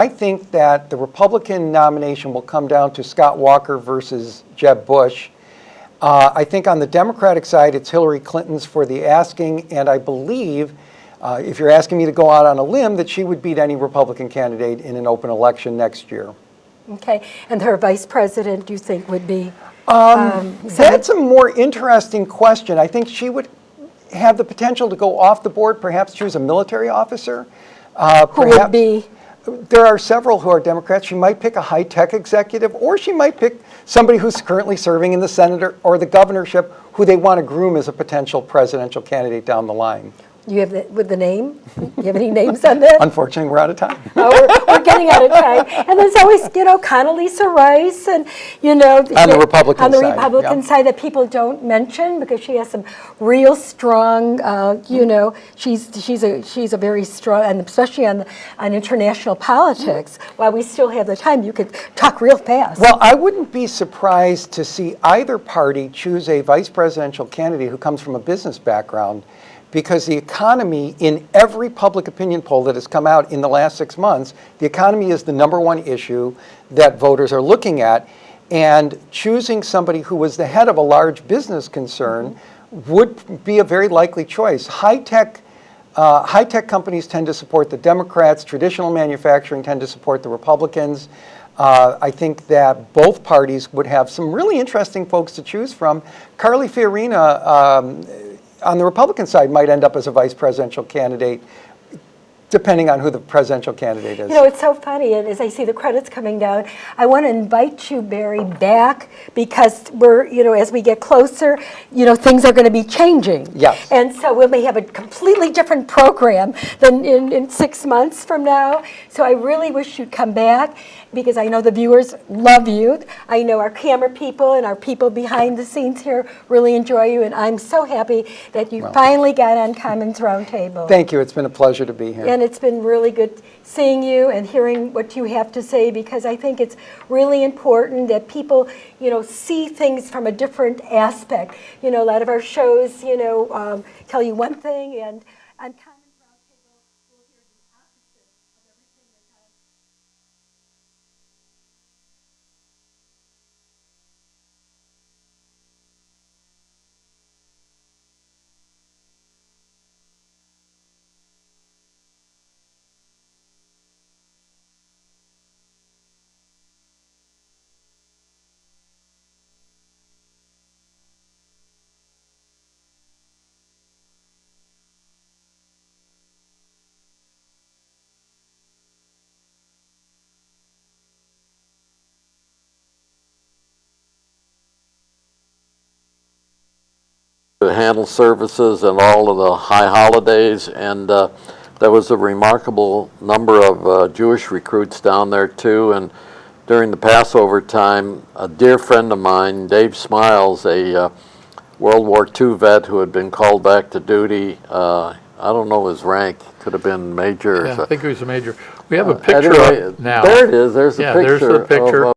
I think that the Republican nomination will come down to Scott Walker versus Jeb Bush. Uh, I think on the Democratic side, it's Hillary Clinton's for the asking, and I believe, uh, if you're asking me to go out on a limb, that she would beat any Republican candidate in an open election next year. Okay, and her vice president, you think would be? um, That's a more interesting question. I think she would have the potential to go off the board, perhaps choose a military officer. uh, Who would be, There are several who are Democrats. She might pick a high-tech executive, or she might pick somebody who's currently serving in the senator or the governorship, who they want to groom as a potential presidential candidate down the line. You have, the- with the name? You have any names on that? Unfortunately, we're out of time. Oh, We're we're getting out of time. And there's always, you know, Condoleezza Rice and, you know. On the Republican On the side, Republican yeah. side that people don't mention because she has some real strong, uh, you know, she's, she's a, she's a very strong, and especially on, on international politics. While we still have the time, you could talk real fast. Well, I wouldn't be surprised to see either party choose a vice presidential candidate who comes from a business background because the economy, in every public opinion poll that has come out in the last six months, the economy is the number one issue that voters are looking at. And choosing somebody who was the head of a large business concern would be a very likely choice. High-tech uh, high-tech companies tend to support the Democrats. Traditional manufacturing tend to support the Republicans. Uh, I think that both parties would have some really interesting folks to choose from. Carly Fiorina um, on the Republican side might end up as a vice presidential candidate, depending on who the presidential candidate is. You know, it's so funny, and as I see the credits coming down, I want to invite you, Barry, back because we're, you know, as we get closer, you know, things are going to be changing. Yes. And so we may have a completely different program than in, in six months from now. So I really wish you'd come back because I know the viewers love you. I know our camera people and our people behind the scenes here really enjoy you, and I'm so happy that you finally got on Commons Roundtable. Thank you. It's been a pleasure to be here. And it's been really good seeing you and hearing what you have to say because I think it's really important that people, you know, see things from a different aspect. You know, a lot of our shows, you know, um, tell you one thing and on Commons to handle services and all of the high holidays, and uh, there was a remarkable number of uh, Jewish recruits down there too, and during the Passover time, a dear friend of mine, Dave Smiles, a uh, World War II vet who had been called back to duty, uh, I don't know his rank, could have been major. or Yeah, I think he was a major. We have a picture Anyway, now. There it is, there's a picture. there's the picture. of, uh,